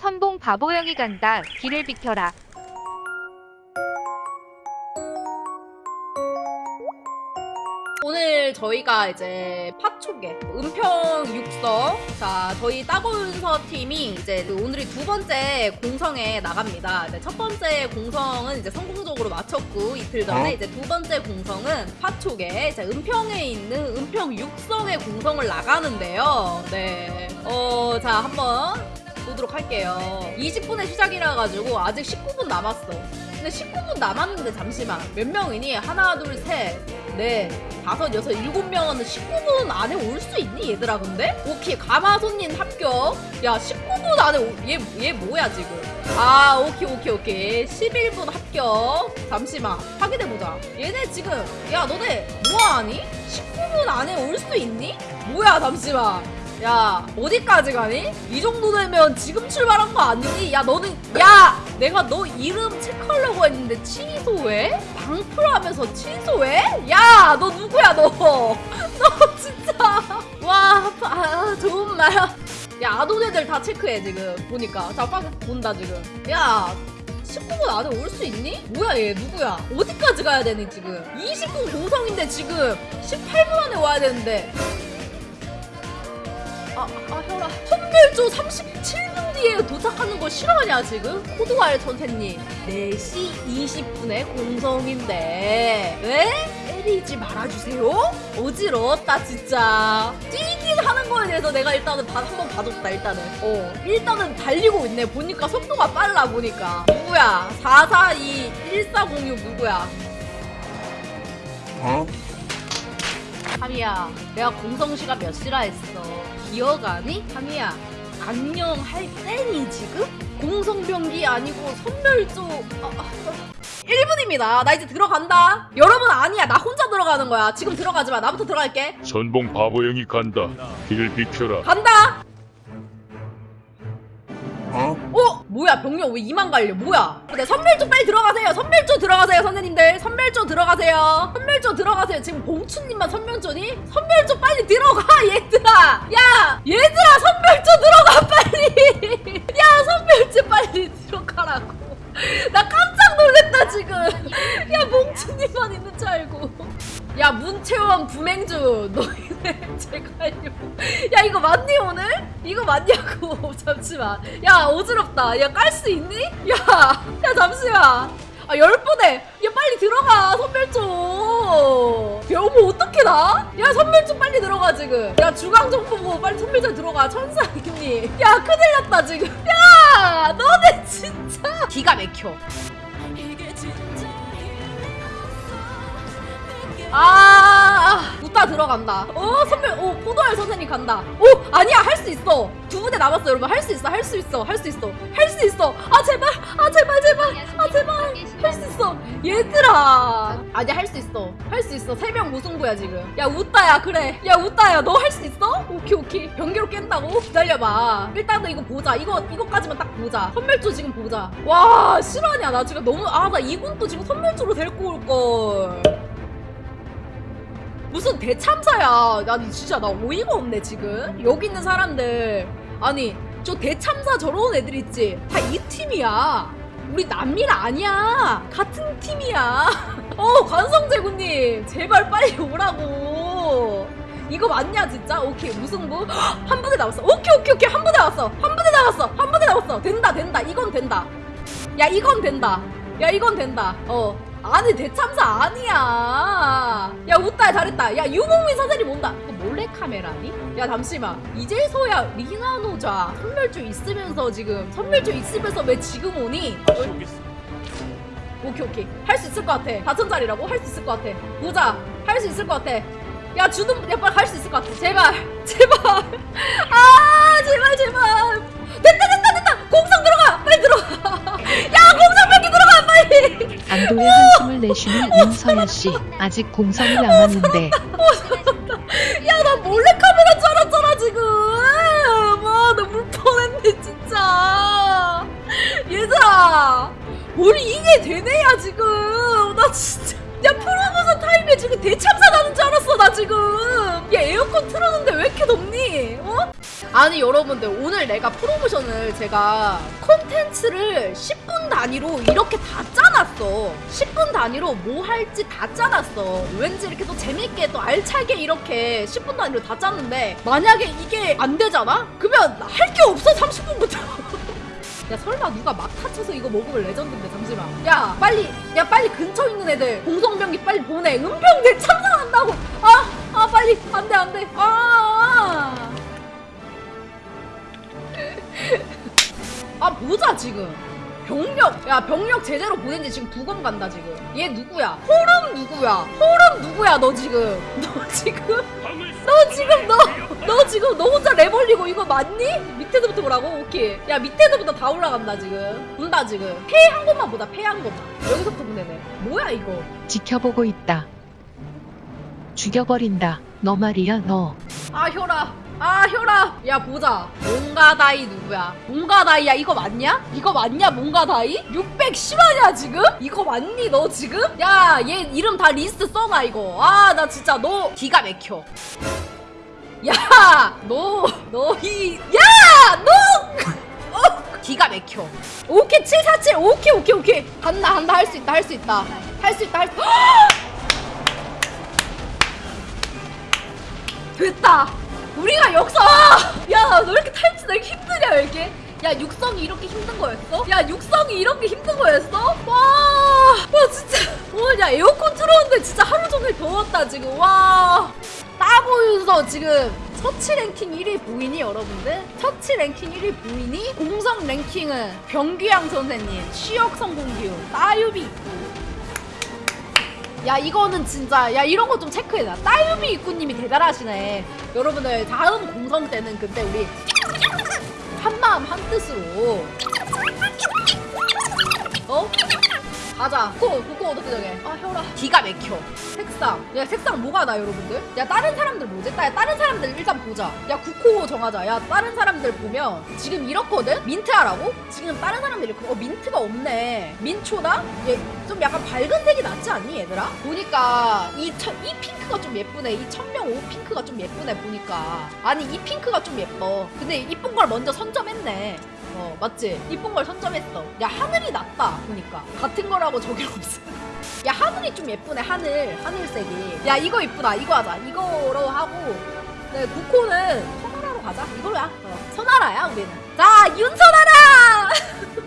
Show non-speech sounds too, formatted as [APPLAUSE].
선봉 바보형이 간다. 길을 비켜라. 오늘 저희가 이제 파초계 은평 육성 자 저희 따고윤서 팀이 이제 그 오늘이 두 번째 공성에 나갑니다. 이제 첫 번째 공성은 이제 성공적으로 마쳤고 이틀 전에 어? 이제 두 번째 공성은 파초계 이제 은평에 있는 은평 육성의 공성을 나가는데요. 네. 어, 자 한번 보도록 할게요. 20분에 시작이라 가지고 아직 19분 남았어. 근데 19분 남았는데 잠시만 몇 명이니? 하나 둘셋넷 다섯 여섯 일곱 명은 19분 안에 올 수 있니 얘들아 근데? 오케이 가마손님 합격 야 19분 안에 얘 얘 뭐야 지금 아 오케이 오케이 오케이 11분 합격 잠시만 확인해보자 얘네 지금 야 너네 뭐하니? 19분 안에 올 수 있니? 뭐야 잠시만 야 어디까지 가니? 이 정도 되면 지금 출발한 거 아니니? 야 너는 야 내가 너 이름 체크하려고 했는데 취소해? 방풀하면서 취소해? 야 너 누구야 너? [LAUGHS] 너 진짜 와 아, 좋은 말. 야 아동 애들 다 체크해 지금 보니까 자빡 본다 지금. 야 19분 안에 올 수 있니? 뭐야 얘 누구야? 어디까지 가야 되니 지금? 20분 공성인데 지금 18분 안에 와야 되는데 아, 아, 혈아. 선별조 37분 뒤에 도착하는 거 싫어하냐, 지금? 코드와일 선생님. 4시 20분에 공성인데, 왜? 때리지 말아주세요? 어지러웠다, 진짜. 뛰긴 하는 거에 대해서 내가 일단은 다, 한번 봐줬다, 일단은. 어, 일단은 달리고 있네. 보니까 속도가 빨라, 보니까. 누구야? 442 1406 누구야? 어? 하미야, 내가 공성 시간 몇 시라 했어. 기억하니? 하미야, 안녕할 때니 지금? 공성병기 아니고 선멸조. 아, 아, 1분입니다. 나 이제 들어간다. 여러분 아니야. 나 혼자 들어가는 거야. 지금 들어가지 마. 나부터 들어갈게. 선봉 바보형이 간다. 길을 비켜라. 간다. 뭐야 병력 왜 이만 갈려? 뭐야? 네 선멸조 빨리 들어가세요. 선멸조 들어가세요 선생님들. 선멸조 들어가세요. 선멸조 들어가세요. 지금 봉추님만 선멸조니? 선멸조 빨리 들어가 얘들아. 야 얘들아 선멸조 들어가 빨리. 야 선멸조 빨리 들어가라고. 나 깜짝 놀랐다 지금. 야 봉추님만 있는 줄 알고 야 문채원 부맹주 너희네 [LAUGHS] 제갈요 야 이거 맞니 오늘? 이거 맞냐고. [LAUGHS] 잠시만. 야 어지럽다. 야 깔 수 있니? 야, [LAUGHS] 야 잠시만. 아 열분에. 야 빨리 들어가 선별조. 야 어머 어떻게 나? 야 선별조 빨리 들어가 지금. 야 주강정보고 빨리 선별조 들어가. 천사님 야 큰일 났다 지금. 야 너네 진짜. 기가 막혀 아, 웃다 들어간다. 어, 선배, 오, 포도알 선생님 간다. 오, 아니야, 할 수 있어. 두 분에 남았어, 여러분. 할 수 있어, 할 수 있어, 할 수 있어, 할 수 있어. 아, 제발, 아, 제발, 제발, 아, 제발. 할 수 있어. 얘들아. 아니야, 할수 있어. 할 수 있어. 세 명 무승부야, 지금. 야, 웃다야, 그래. 야, 웃다야, 너 할 수 있어? 오케이, 오케이. 변기로 깬다고? 기다려봐. 일단은 이거 보자. 이거, 이거까지만 딱 보자. 선멸조 지금 보자. 와, 실화냐. 나 지금 너무, 아, 나 이군 또 지금 선멸조로 데리고 올걸. 무슨 대참사야. 난 진짜 나 어이가 없네 지금. 여기 있는 사람들 아니 저 대참사 저런 애들 있지. 다 이 팀이야. 우리 남일 아니야. 같은 팀이야. [LAUGHS] 어 관성재구님 제발 빨리 오라고. 이거 맞냐 진짜? 오케이 무승부 [GASPS] 한 분에 남았어. 오케이 오케이 오케이 한 분에 남았어. 한 분에 남았어. 한 분에 남았어. 된다 된다 이건 된다. 야 이건 된다. 야 이건 된다. 어. 아니 대참사 아니야. 야 웃다 잘했다. 야 유목민 선생님 온다. 이거 몰래 카메라니? 야 잠시만. 이제서야 리나노자 선멸조 있으면서 지금 선멸조 있으면서 왜 지금 오니? 오케이 오케이 할 수 있을 것 같아. 다천짜리라고 할 수 있을 것 같아. 보자. 할 수 있을 것 같아. 야 주는 야 빨리 할 수 있을 것 같아. 제발 [LAUGHS] 제발. 아 제발 제발. 됐다 됐다 됐다. 공성 들어가. 빨리 들어가. [LAUGHS] 야 공성 들어가 빨리. 안도의 한숨을 내쉬는 윤서야 씨. 아직 공성이 남았는데. [LAUGHS] 야 나 몰래 카메라 줄 알았잖아 지금. 와 나물 뻔했네 진짜. 얘들아 뭘 이게 되네야 지금. 나 진짜. 야 프로모션 타임에 야 지금 대참사 나는 줄 알았어 나 지금. 야 에어컨 틀었는데 왜 이렇게 덥니? 어? 아니 여러분들 오늘 내가 프로모션을 제가 콘텐츠를 10분 단위로 이렇게 다 짜놨어. 10분 단위로 뭐 할지 다 짜놨어. 왠지 이렇게 또 재밌게 또 알차게 이렇게 10분 단위로 다 짰는데 만약에 이게 안 되잖아? 그러면 할 게 없어 30분부터. [LAUGHS] 야 설마 누가 막 타 쳐서 이거 먹으면 레전드인데 잠시만. 야 빨리 야 빨리 근처 있는 애들 공성병기 빨리 보내. 은평 대참사한다고. 아아 빨리. 안돼 안돼. 아, 아 보자 지금. 병력 야 병력 제대로 보낸 지 지금 두검 간다 지금. 얘 누구야? 호름 누구야? 호름 누구야 너 지금? [LAUGHS] 너 지금? 너 지금 너 너 지금 너 혼자 랩 올리고 이거 맞니? 밑에서부터 보라고? 오케이. 야 밑에서부터 다 올라간다 지금. 본다 지금. 페이 한 것만 보다 페이 한 것만. 여기서부터 보내네. 뭐야 이거? 지켜보고 있다. 죽여버린다. 너 말이야 너. 아 혈아 아 혈아 야 보자. 몽가다이 누구야? 몽가다이야? 이거 맞냐? 이거 맞냐 몽가다이? 610하냐 지금? 이거 맞니 너 지금? 야 얘 이름 다 리스트 써놔 이거. 아 나 진짜 너 기가 막혀. 야 너너이야너! [LAUGHS] 어, 기가 막혀. 오케이 747 오케이 오케이 오케이. 한다 한다. 할 수 있다 할 수 있다. 할 수 있다 할 수 [GASPS] 됐다. 우리가 역사. 야, 너 이렇게 너 이렇게 힘드냐 왜 이렇게? 야, 육성이 이렇게 힘든 거였어? 야, 육성이 이렇게 힘든 거였어? 와, 와 진짜. 와, 야 에어컨 틀었는데 진짜 하루 종일 더웠다 지금. 와. 따보유서 지금 서치 랭킹 1위 보이니 여러분들? 서치 랭킹 1위 보이니? 공성 랭킹은 병규양 선생님, 취역 성공 기운, 따유비 있고. 야 이거는 진짜 야 이런 거 좀 체크해놔. 따유미 입구님이 대단하시네. 여러분들 다음 공성 때는 그때 우리 한마음 한뜻으로. 어? 가자 국고 국고 어떻게 정해? 아 혈아 기가 막혀. 색상. 야 색상 뭐가 나 여러분들? 야 다른 사람들 뭐지 야 다른 사람들 일단 보자. 야 국호 정하자. 야 다른 사람들 보면 지금 이렇거든? 민트 하라고? 지금 다른 사람들이 어 민트가 없네. 민초다? 얘좀 약간 밝은 색이 낫지 않니 얘들아? 보니까 이, 천, 이 핑크가 좀 예쁘네. 이 천명 옷 핑크가 좀 예쁘네 보니까. 아니 이 핑크가 좀 예뻐. 근데 이쁜 걸 먼저 선점했네 어 맞지? 이쁜 걸 선점했어. 야 하늘이 낫다. 보니까. 같은 거라고 저기 없어. [LAUGHS] 야 하늘이 좀 예쁘네 하늘. 하늘색이. 야 이거 이쁘다. 이거 하자. 이거로 하고. 네 국호는 선하라로 가자. 이걸로 야 어, 선하라야 우리는. 자 윤선하라 [LAUGHS]